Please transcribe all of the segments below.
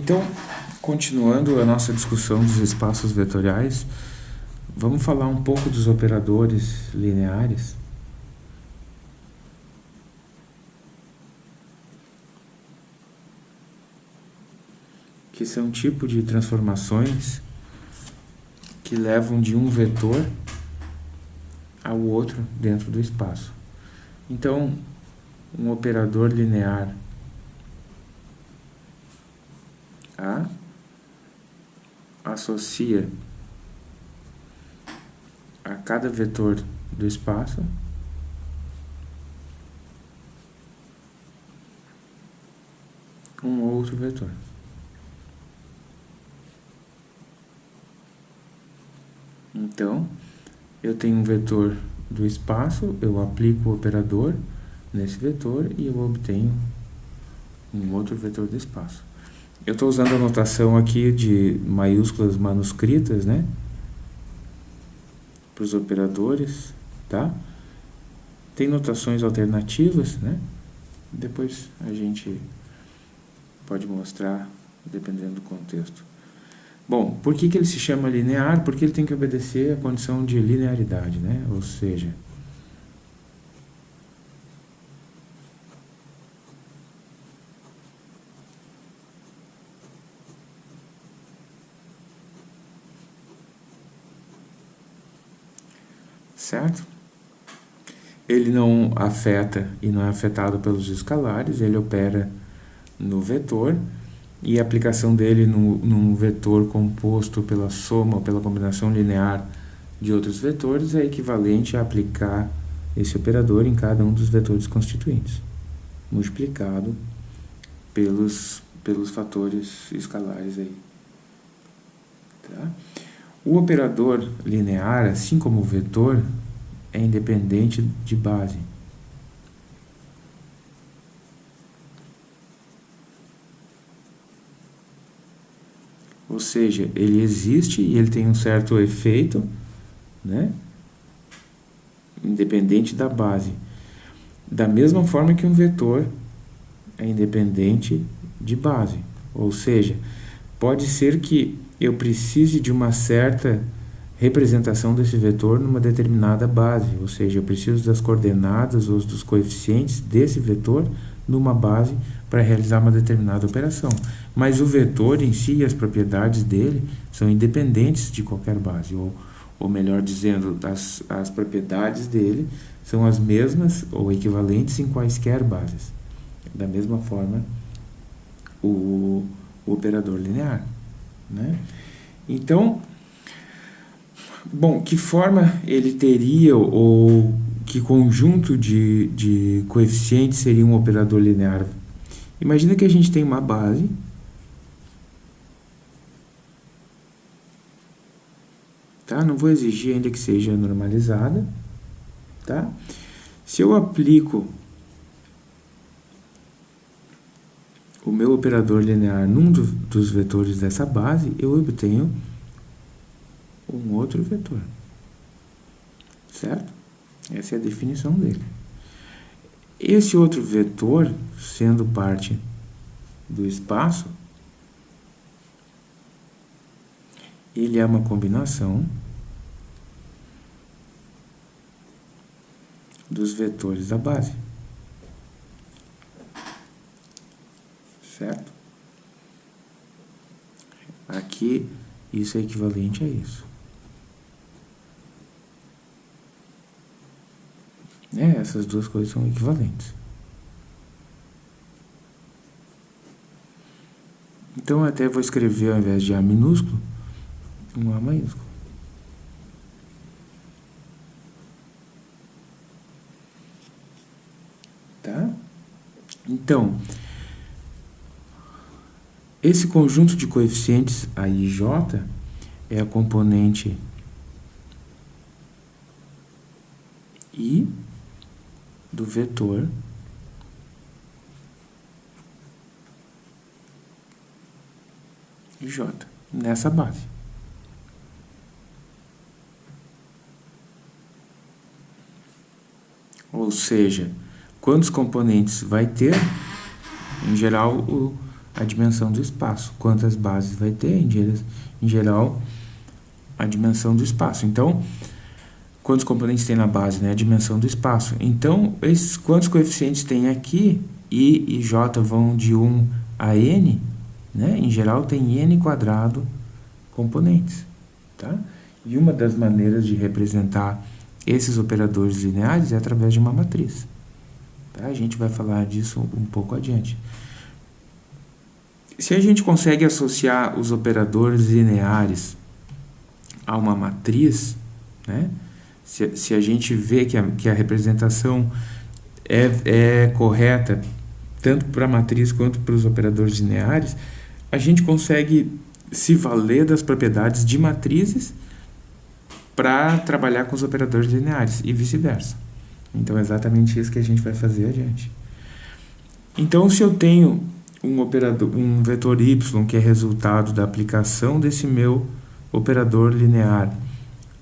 Então, continuando a nossa discussão dos espaços vetoriais, vamos falar um pouco dos operadores lineares. Que são tipo de transformações que levam de um vetor ao outro dentro do espaço. Então, um operador linear A associa a cada vetor do espaço um outro vetor. Então, eu tenho um vetor do espaço, eu aplico o operador nesse vetor e eu obtenho um outro vetor do espaço. Eu estou usando a notação aqui de maiúsculas manuscritas, né? Para os operadores, tá? Tem notações alternativas, né? Depois a gente pode mostrar, dependendo do contexto. Bom, por que, que ele se chama linear? Porque ele tem que obedecer a condição de linearidade, né? Ou seja, certo? Ele não afeta e não é afetado pelos escalares, ele opera no vetor e a aplicação dele no, num vetor composto pela soma ou pela combinação linear de outros vetores é equivalente a aplicar esse operador em cada um dos vetores constituintes, multiplicado pelos, pelos fatores escalares aí. Tá? O operador linear, assim como o vetor, é independente de base. Ou seja, ele existe e ele tem um certo efeito, né? independente da base. Da mesma forma que um vetor é independente de base. Ou seja, pode ser que eu precise de uma certa representação desse vetor numa determinada base, ou seja, eu preciso das coordenadas ou dos coeficientes desse vetor numa base para realizar uma determinada operação. Mas o vetor em si e as propriedades dele são independentes de qualquer base, ou, ou melhor dizendo, as, as propriedades dele são as mesmas ou equivalentes em quaisquer bases. Da mesma forma, o, o operador linear. Né? Então, bom, que forma ele teria ou que conjunto de, de coeficientes seria um operador linear? Imagina que a gente tem uma base tá? Não vou exigir ainda que seja normalizada, tá? Se eu aplico o meu operador linear num do, dos vetores dessa base, eu obtenho um outro vetor. Certo? Essa é a definição dele. Esse outro vetor, sendo parte do espaço, ele é uma combinação dos vetores da base. certo? Aqui, isso é equivalente a isso. É, essas duas coisas são equivalentes. Então, eu até vou escrever, ao invés de A minúsculo, um A maiúsculo. Tá? Então, esse conjunto de coeficientes a i j é a componente i do vetor j nessa base. Ou seja, quantos componentes vai ter? Em geral, o a dimensão do espaço. Quantas bases vai ter, em geral, a dimensão do espaço. Então, quantos componentes tem na base, né? A dimensão do espaço. Então, esses, quantos coeficientes tem aqui, I e J vão de 1 a N, né? Em geral, tem N quadrado componentes, tá? E uma das maneiras de representar esses operadores lineares é através de uma matriz. Tá? A gente vai falar disso um pouco adiante. Se a gente consegue associar os operadores lineares a uma matriz, né? Se, se a gente vê que a, que a representação é, é correta tanto para a matriz quanto para os operadores lineares, a gente consegue se valer das propriedades de matrizes para trabalhar com os operadores lineares e vice-versa. Então é exatamente isso que a gente vai fazer adiante. Então se eu tenho um operador, um vetor y que é resultado da aplicação desse meu operador linear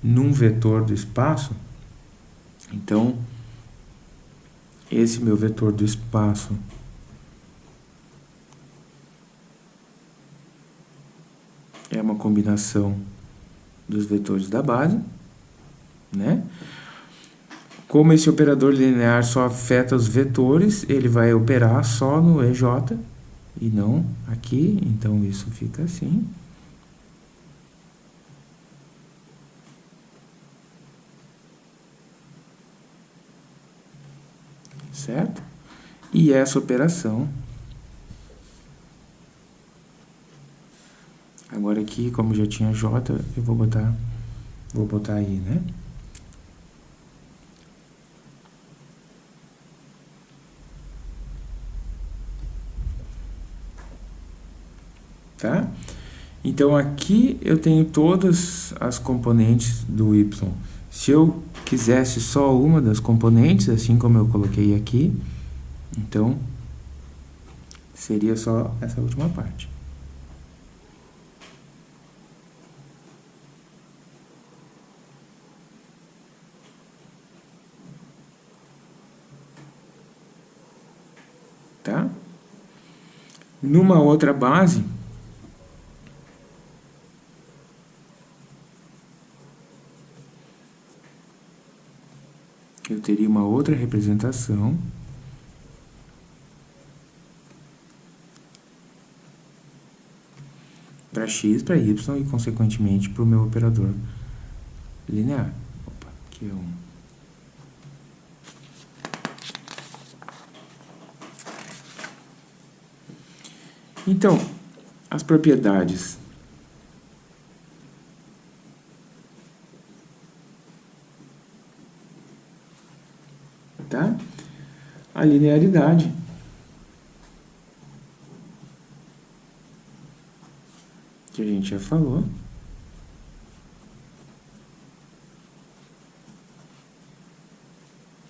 num vetor do espaço, então esse meu vetor do espaço é uma combinação dos vetores da base, né? Como esse operador linear só afeta os vetores, ele vai operar só no EJ e não aqui, então isso fica assim. Certo? E essa operação Agora aqui, como já tinha J, eu vou botar, vou botar aí, né? Tá? Então aqui eu tenho todas as componentes do y. Se eu quisesse só uma das componentes, assim como eu coloquei aqui, então seria só essa última parte. tá? Numa outra base, eu teria uma outra representação para x, para y e, consequentemente, para o meu operador linear. Opa, aqui é um... Então, as propriedades. Tá? A linearidade. Que a gente já falou.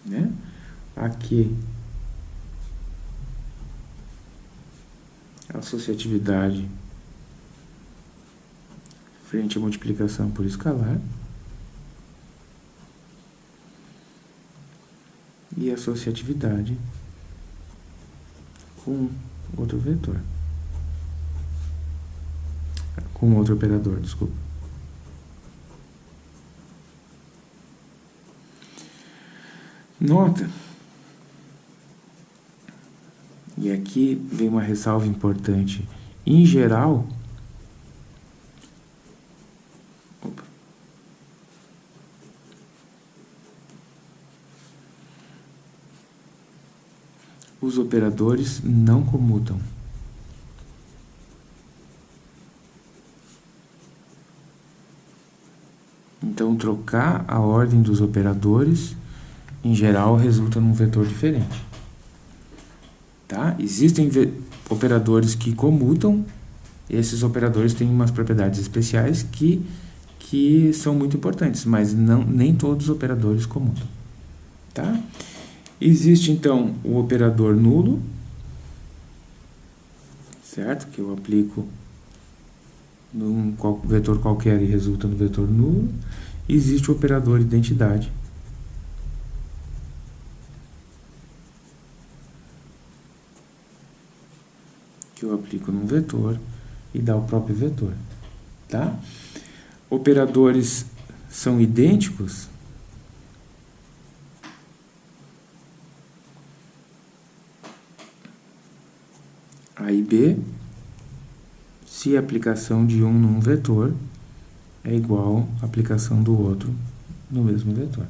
Né? Aqui associatividade frente à multiplicação por escalar associatividade com outro vetor com outro operador, desculpa. Nota e aqui vem uma ressalva importante. Em geral, opa, os operadores não comutam. Então, trocar a ordem dos operadores, em geral, resulta num vetor diferente. Tá? Existem operadores que comutam, esses operadores têm umas propriedades especiais que, que são muito importantes, mas não, nem todos os operadores comutam. Tá? Existe então o operador nulo, certo? Que eu aplico num vetor qualquer e resulta no vetor nulo. Existe o operador identidade, que eu aplico num vetor e dá o próprio vetor, tá? Operadores são idênticos? A e B, se a aplicação de um num vetor é igual à aplicação do outro no mesmo vetor,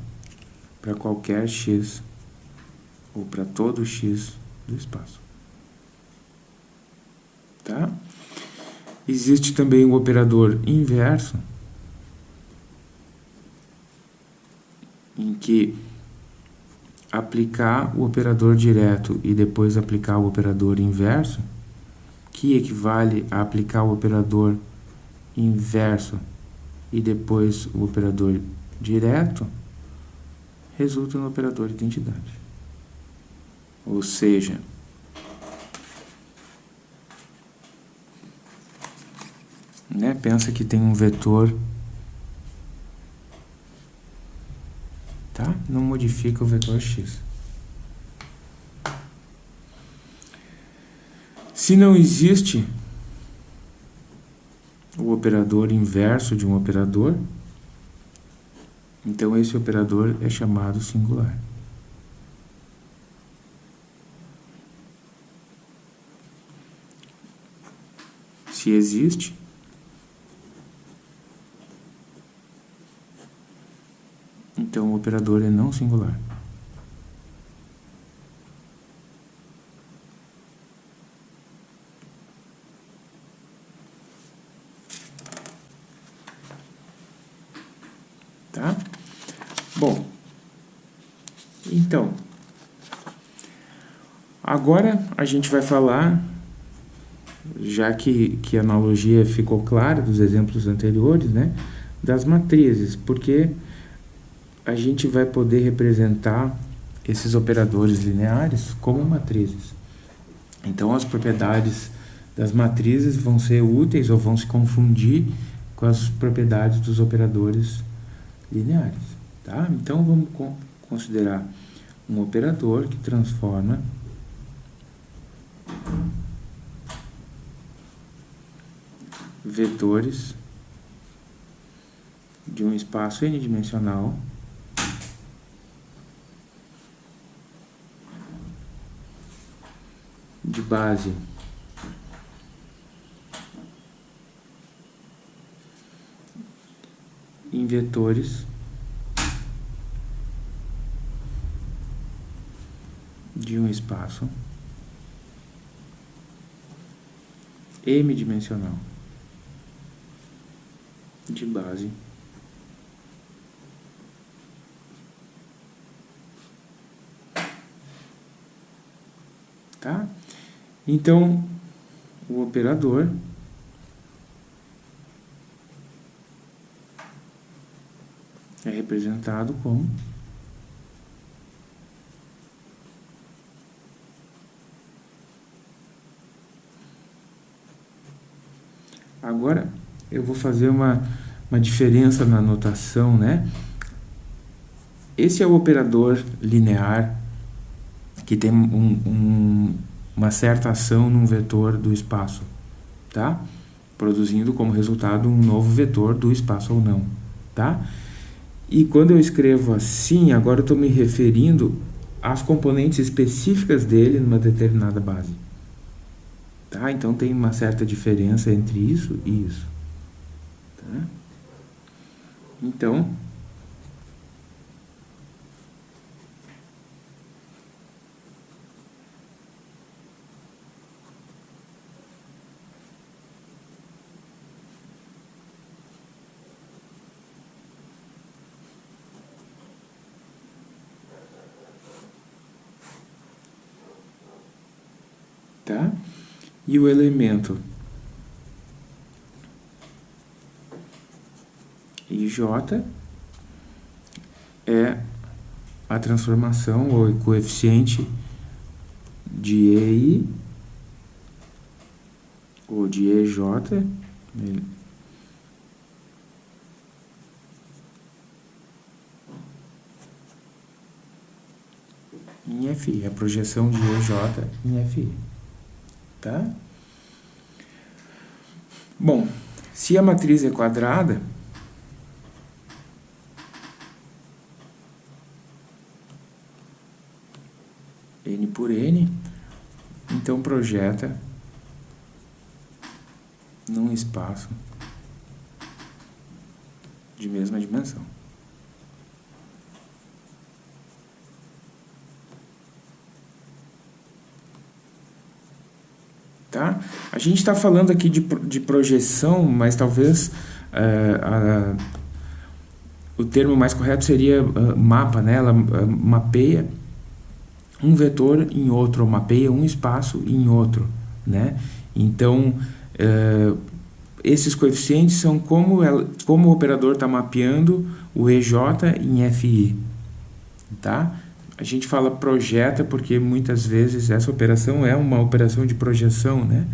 para qualquer x ou para todo x do espaço. Tá? Existe também o operador inverso, em que aplicar o operador direto e depois aplicar o operador inverso, que equivale a aplicar o operador inverso e depois o operador direto, resulta no operador identidade. Ou seja, né, pensa que tem um vetor, tá? Não modifica o vetor x. Se não existe o operador inverso de um operador, então esse operador é chamado singular. Se existe, então o operador é não singular. Tá? Bom, então, agora a gente vai falar, já que, que a analogia ficou clara dos exemplos anteriores, né, das matrizes, porque a gente vai poder representar esses operadores lineares como matrizes. Então, as propriedades das matrizes vão ser úteis ou vão se confundir com as propriedades dos operadores lineares. Tá? Então, vamos considerar um operador que transforma vetores de um espaço n-dimensional de base. Em vetores. De um espaço. M-dimensional de base tá? Então, o operador é representado como Agora, eu vou fazer uma, uma diferença na notação, né? Esse é o operador linear que tem um, um, uma certa ação num vetor do espaço, tá? Produzindo como resultado um novo vetor do espaço ou não, tá? E quando eu escrevo assim, agora eu estou me referindo às componentes específicas dele numa determinada base. Tá? Então tem uma certa diferença entre isso e isso. Tá? Então, tá? E o elemento IJ é a transformação ou coeficiente de EI ou de EJ em FI, a projeção de EJ em FI tá? Bom, se a matriz é quadrada, n por n, então projeta num espaço de mesma dimensão. Tá? A gente está falando aqui de, de projeção, mas talvez é, o termo mais correto seria uh, mapa, né? Ela uh, mapeia um vetor em outro, ou mapeia um espaço em outro, né? Então, uh, esses coeficientes são como, ela, como o operador está mapeando o EJ em FI, tá? A gente fala projeta porque muitas vezes essa operação é uma operação de projeção, né?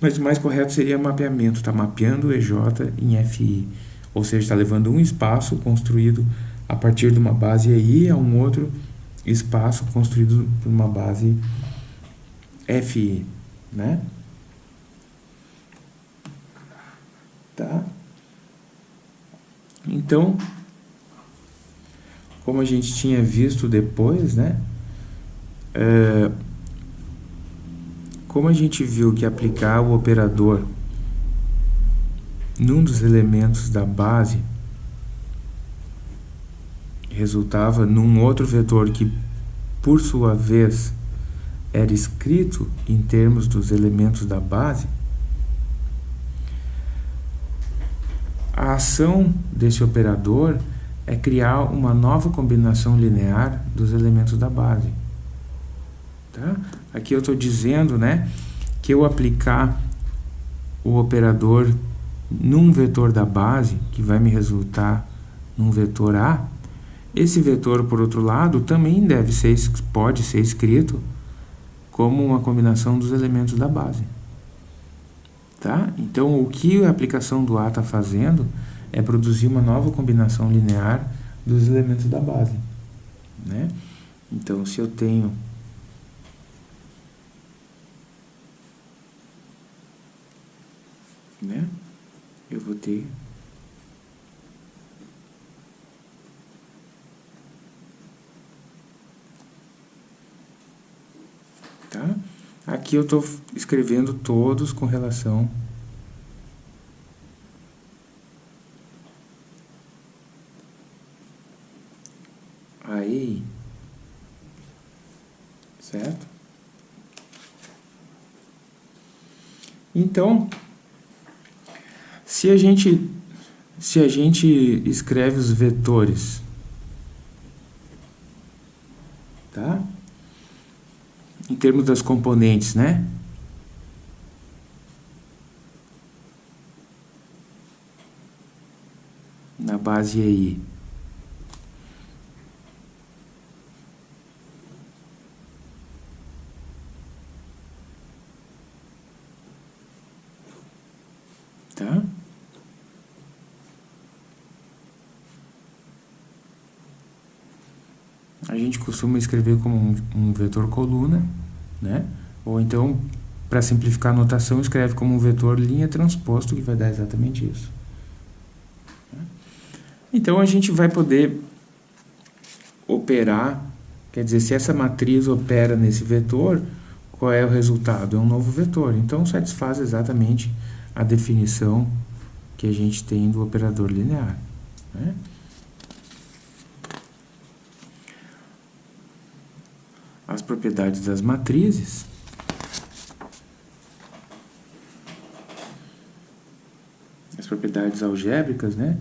Mas o mais correto seria mapeamento, está mapeando o EJ em FI, ou seja, está levando um espaço construído a partir de uma base EI a um outro espaço construído por uma base FI, né? Tá? Então, como a gente tinha visto depois, né? É, como a gente viu que aplicar o operador num dos elementos da base resultava num outro vetor que, por sua vez, era escrito em termos dos elementos da base, a ação desse operador é criar uma nova combinação linear dos elementos da base. Tá? Aqui eu estou dizendo né, que eu aplicar o operador num vetor da base, que vai me resultar num vetor A, esse vetor, por outro lado, também deve ser, pode ser escrito como uma combinação dos elementos da base. Tá? Então, o que a aplicação do A está fazendo é produzir uma nova combinação linear dos elementos da base. Né? Então, se eu tenho né? eu vou ter tá? Aqui eu estou escrevendo todos com relação aí, certo? Então, se a gente se a gente escreve os vetores, tá? Em termos das componentes, né? Na base aí. Tá? A gente costuma escrever como um, um vetor coluna, né? Ou então, para simplificar a notação, escreve como um vetor linha transposto, que vai dar exatamente isso. Então, a gente vai poder operar, quer dizer, se essa matriz opera nesse vetor, qual é o resultado? É um novo vetor. Então, satisfaz exatamente a definição que a gente tem do operador linear. Né? As propriedades das matrizes. As propriedades algébricas, né?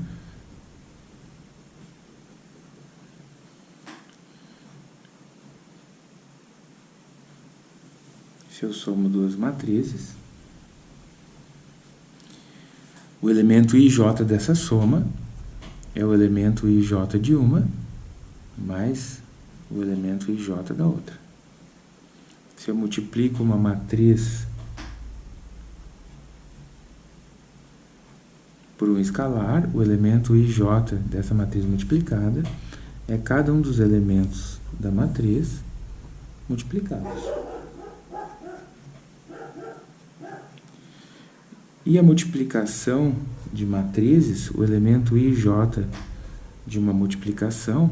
Se eu somo duas matrizes, O elemento IJ dessa soma é o elemento IJ de uma mais o elemento IJ da outra. Se eu multiplico uma matriz por um escalar, o elemento IJ dessa matriz multiplicada é cada um dos elementos da matriz multiplicados. E a multiplicação de matrizes, o elemento IJ de uma multiplicação,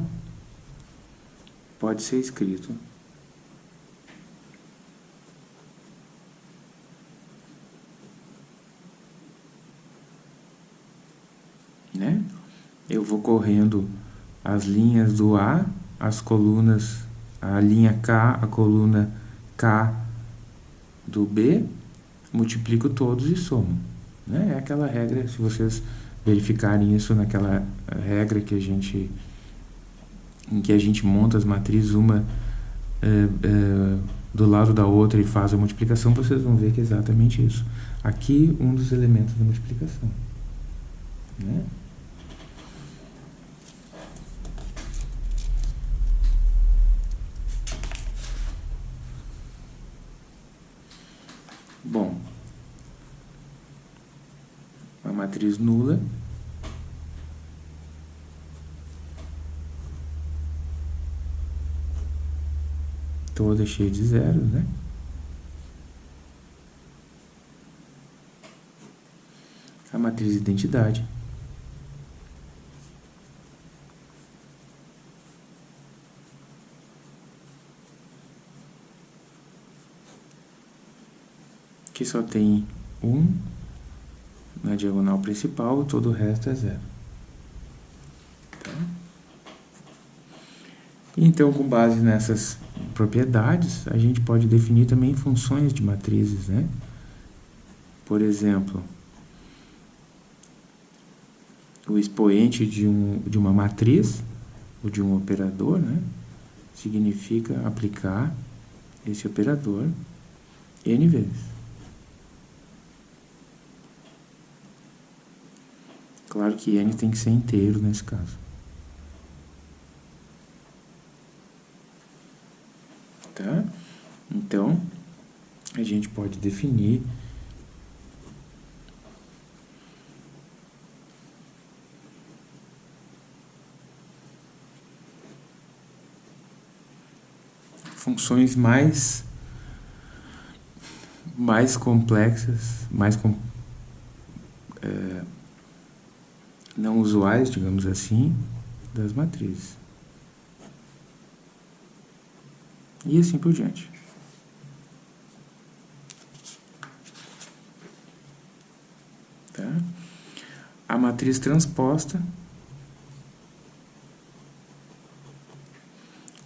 pode ser escrito né? Eu vou correndo as linhas do A, as colunas, a linha K, a coluna K do B, multiplico todos e somo. Né? É aquela regra, se vocês verificarem isso naquela regra que a gente em que a gente monta as matrizes uma é, é, do lado da outra e faz a multiplicação, vocês vão ver que é exatamente isso. Aqui, um dos elementos da multiplicação. Né? Bom, uma matriz nula toda cheia de zeros, né? A matriz identidade. Que só tem um na diagonal principal, todo o resto é zero. Tá? Então, com base nessas propriedades, a gente pode definir também funções de matrizes, né? Por exemplo, o expoente de, um, de uma matriz, ou de um operador, né? Significa aplicar esse operador n vezes. Claro que n tem que ser inteiro nesse caso. Tá? Então, a gente pode definir funções mais mais complexas, mais com, é, não usuais, digamos assim, das matrizes. E assim por diante. Tá? A matriz transposta,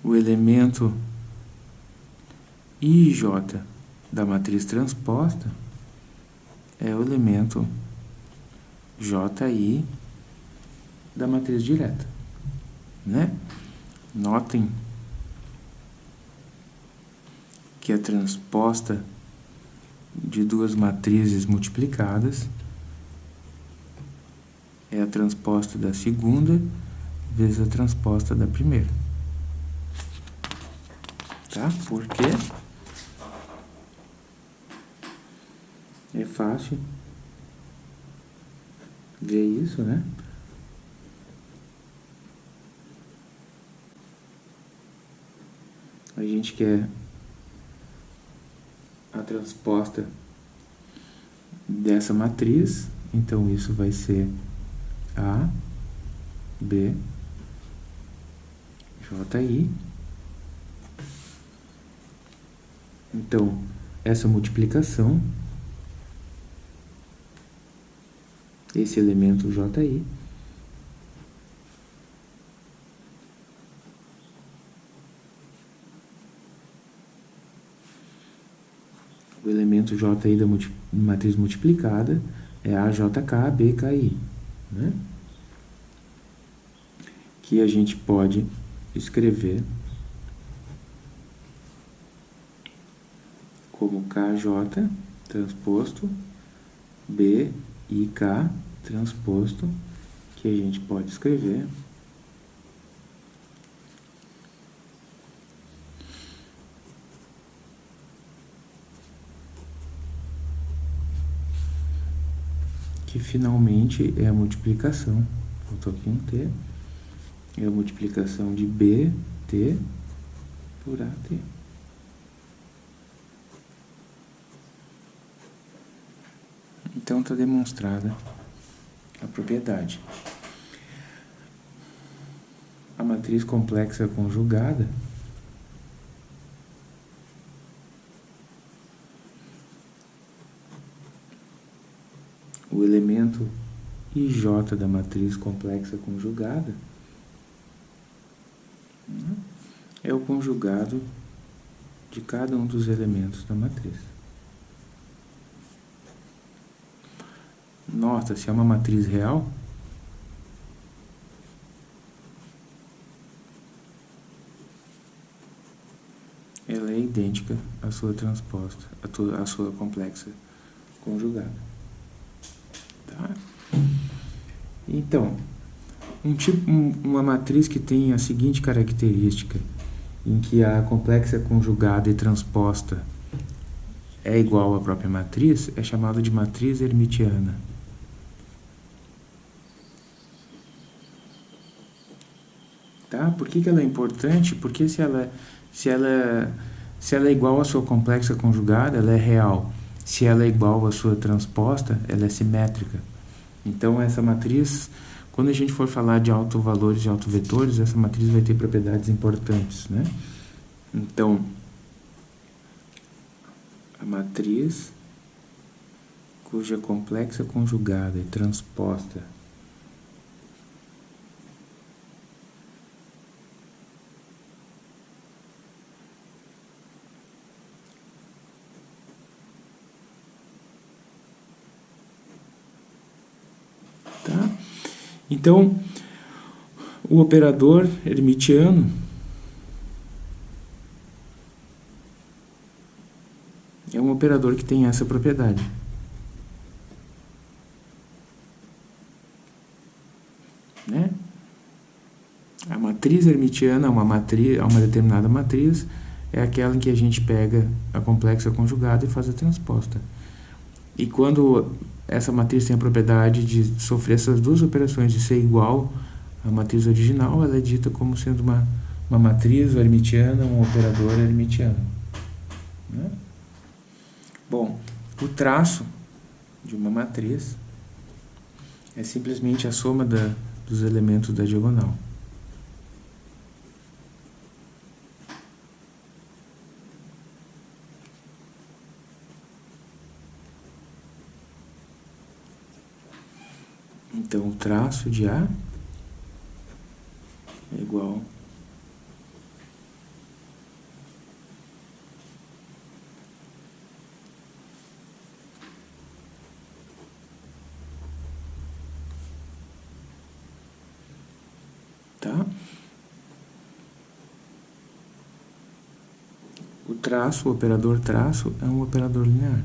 o elemento IJ da matriz transposta é o elemento JI da matriz direta, né? Notem que é transposta de duas matrizes multiplicadas é a transposta da segunda vezes a transposta da primeira. Tá? Por quê? É fácil ver isso, né? A gente quer a transposta dessa matriz, então isso vai ser A, B, JI. Então, essa multiplicação, esse elemento JI, o elemento JI da multi, matriz multiplicada é a JK, BKI, né? que a gente pode escrever como KJ transposto BIK transposto, que a gente pode escrever que finalmente é a multiplicação, faltou aqui um T, é a multiplicação de BT por AT. Então está demonstrada a propriedade. A matriz complexa conjugada o elemento IJ da matriz complexa conjugada né, é o conjugado de cada um dos elementos da matriz. Nota, se é uma matriz real, ela é idêntica à sua transposta, à, sua complexa conjugada. Então, um tipo, uma matriz que tem a seguinte característica, em que a complexa conjugada e transposta é igual à própria matriz, é chamada de matriz hermitiana. Tá? Por que, que ela é importante? Porque se ela, se, ela, se ela é igual à sua complexa conjugada, ela é real. Se ela é igual à sua transposta, ela é simétrica. Então, essa matriz quando a gente for falar de autovalores e autovetores, essa matriz vai ter propriedades importantes, né? Então, a matriz cuja complexa conjugada e transposta Então, o operador hermitiano é um operador que tem essa propriedade. Né? A matriz hermitiana, uma, matriz, uma determinada matriz, é aquela em que a gente pega a complexa conjugada e faz a transposta. E quando essa matriz tem a propriedade de sofrer essas duas operações, de ser igual à matriz original, ela é dita como sendo uma, uma matriz hermitiana, um operador hermitiano. Né? Bom, o traço de uma matriz é simplesmente a soma da, dos elementos da diagonal. Então, o traço de A é igual Tá? O traço, o operador traço, é um operador linear.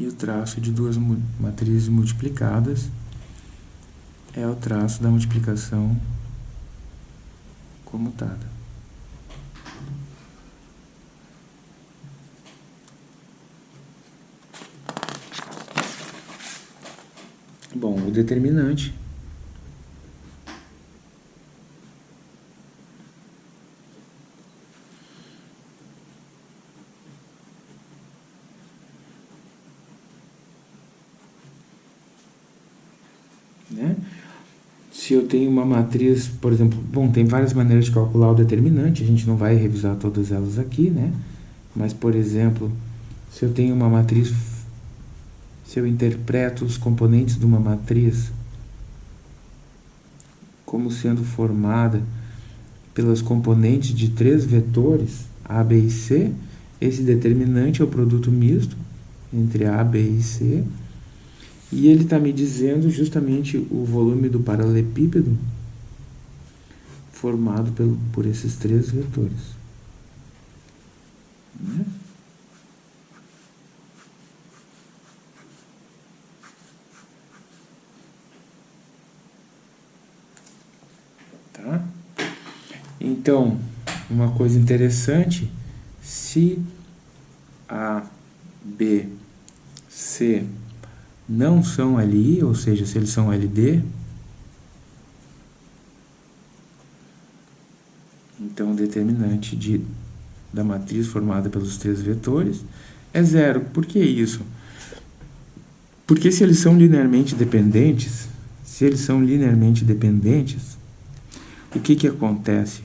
e o traço de duas matrizes multiplicadas é o traço da multiplicação comutada. Bom, o determinante tenho uma matriz, por exemplo, bom, tem várias maneiras de calcular o determinante, a gente não vai revisar todas elas aqui, né? Mas, por exemplo, se eu tenho uma matriz, se eu interpreto os componentes de uma matriz como sendo formada pelas componentes de três vetores, A, B e C, esse determinante é o produto misto entre A, B e C, e ele está me dizendo justamente o volume do paralelepípedo formado pelo, por esses três vetores. Né? Tá? Então, uma coisa interessante, se A, B, C não são LI, ou seja, se eles são LD, então o determinante de, da matriz formada pelos três vetores é zero. Por que isso? Porque se eles são linearmente dependentes, se eles são linearmente dependentes, o que, que acontece?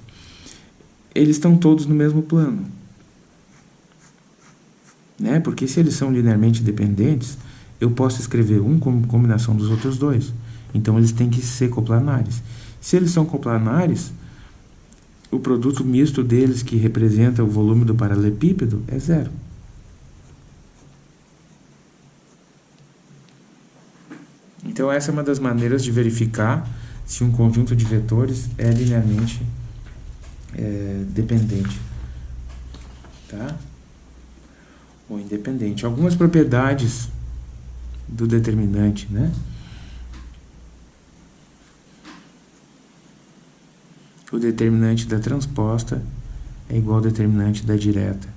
Eles estão todos no mesmo plano. Né? Porque se eles são linearmente dependentes, eu posso escrever um como combinação dos outros dois. Então, eles têm que ser coplanares. Se eles são coplanares, o produto misto deles, que representa o volume do paralelepípedo, é zero. Então, essa é uma das maneiras de verificar se um conjunto de vetores é linearmente é, dependente. Tá? Ou independente. Algumas propriedades do determinante, né? O determinante da transposta é igual ao determinante da direta.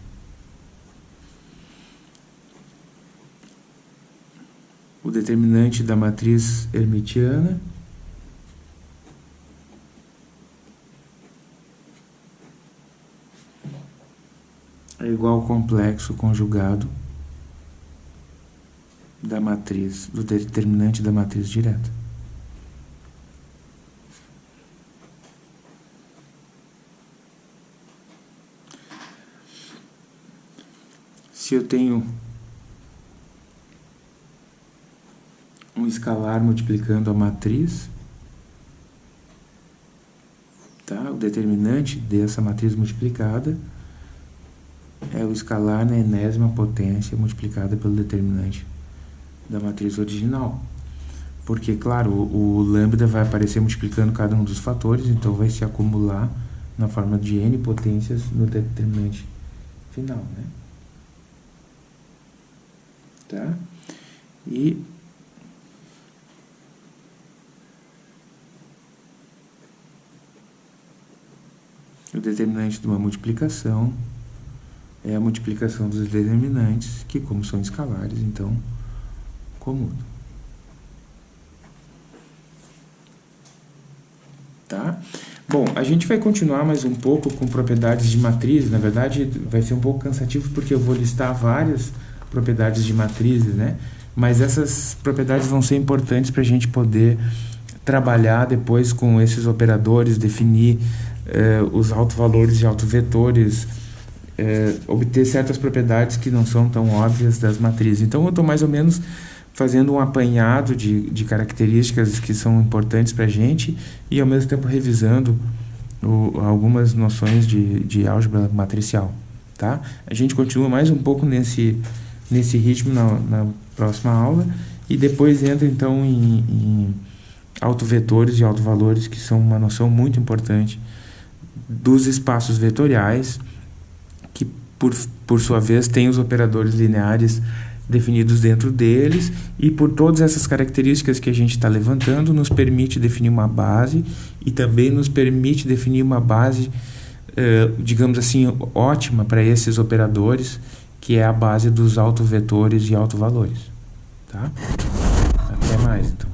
O determinante da matriz hermitiana é igual ao complexo conjugado da matriz, do determinante da matriz direta. Se eu tenho um escalar multiplicando a matriz, tá? o determinante dessa matriz multiplicada é o escalar na enésima potência multiplicada pelo determinante da matriz original. Porque, claro, o, o lambda vai aparecer multiplicando cada um dos fatores, então vai se acumular na forma de n potências no determinante final, né? Tá? E o determinante de uma multiplicação é a multiplicação dos determinantes, que como são escalares, então comum. Tá? Bom, a gente vai continuar mais um pouco com propriedades de matriz. Na verdade, vai ser um pouco cansativo porque eu vou listar várias propriedades de matrizes, né? Mas essas propriedades vão ser importantes para a gente poder trabalhar depois com esses operadores, definir eh, os autovalores e autovetores, eh, obter certas propriedades que não são tão óbvias das matrizes. Então, eu estou mais ou menos fazendo um apanhado de, de características que são importantes para a gente e, ao mesmo tempo, revisando o, algumas noções de, de álgebra matricial. Tá? A gente continua mais um pouco nesse, nesse ritmo na, na próxima aula e depois entra, então, em, em autovetores e autovalores, que são uma noção muito importante dos espaços vetoriais, que, por, por sua vez, tem os operadores lineares definidos dentro deles e por todas essas características que a gente está levantando nos permite definir uma base e também nos permite definir uma base, eh, digamos assim, ótima para esses operadores, que é a base dos autovetores e autovalores. Tá? Até mais, então.